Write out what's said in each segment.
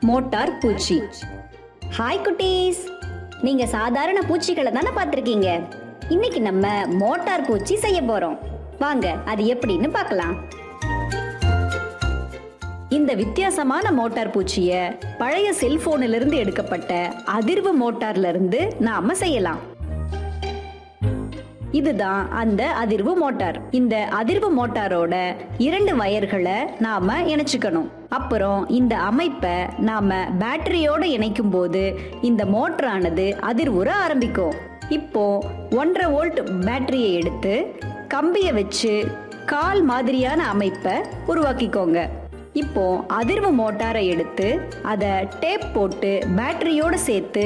Motor பூச்சி. Hi குட்டீஸ். நீங்க சாதாரண பூச்சிகளை தானே பார்த்துருக்கீங்க? இன்னைக்கு நம்ம மோட்டார் பூச்சி செய்ய போறோம். வாங்க அது எப்படின்னு பார்க்கலாம். இந்த வித்தியாசமான மோட்டார் பூச்சிய பழைய செல்போனிலிருந்து எடுக்கப்பட்ட அதிர்வு மோட்டார்ல இருந்து நாம செய்யலாம். இதுதான் அந்த அதிர்வு மோட்டார். இந்த அதிர்வு மோட்டாரோட இரண்டு வயர்களை நாம இணைச்சுக்கணும். அப்புறம் இந்த அமைப்பை நாம பேட்டரியோட இணைக்கும் போது இந்த மோட்டரானது அதிர்வுற ஆரம்பிக்கும். இப்போ ஒன்றரை வோல்ட் பேட்டரியை எடுத்து கம்பியை வச்சு கால் மாதிரியான அமைப்பை உருவாக்கிக்கோங்க. இப்போ அதிர்வு மோட்டாரை எடுத்து அதை டேப் போட்டு பேட்டரியோடு சேர்த்து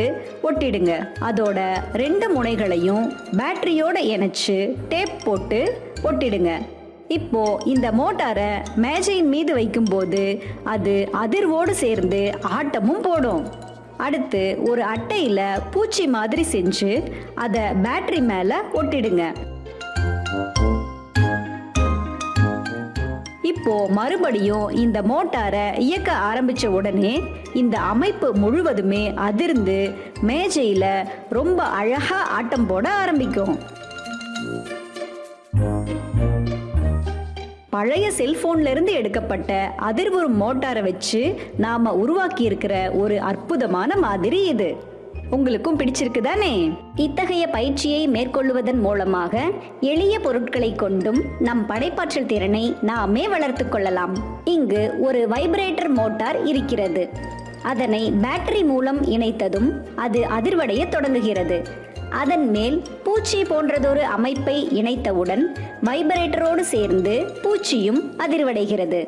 ஒட்டிடுங்க. அதோட ரெண்டு முனைகளையும் பேட்டரியோடு இணைச்சு டேப் போட்டு ஒட்டிடுங்க. இப்போ இந்த மோட்டாரை மேஜையின் மீது வைக்கும்போது அது அதிர்வோடு சேர்ந்து ஆட்டமும் போடும். அடுத்து ஒரு அட்டையில் பூச்சி மாதிரி செஞ்சு அதை பேட்டரி மேலே ஒட்டிடுங்க. இப்போ மறுபடியும் இந்த மோட்டாரை இயக்க ஆரம்பிச்ச உடனே இந்த அமைப்பு முழுவதுமே அதிர்ந்து மேஜையில ரொம்ப அழகா ஆட்டம் போட ஆரம்பிக்கும். பழைய செல்போன்ல இருந்து எடுக்கப்பட்ட அதிர்வுறும் மோட்டாரை வச்சு நாம உருவாக்கி இருக்கிற ஒரு அற்புதமான மாதிரி இது. உங்களுக்கும் பிடிச்சிருக்கு தானே இத்தகைய பயிற்சியை மேற்கொள்வதன் மூலமாக எளிய பொருட்களை கொண்டும் நம் படைப்பாற்றல் திறனை நாமே வளர்த்து கொள்ளலாம். இங்கு ஒரு வைப்ரேட்டர் மோட்டார் இருக்கிறது. அதனை பேட்டரி மூலம் இணைத்ததும் அது அதிர்வடைய தொடங்குகிறது. அதன் மேல் பூச்சி போன்றதொரு அமைப்பை இணைத்தவுடன் வைப்ரேட்டரோடு சேர்ந்து பூச்சியும் அதிர்வடைகிறது.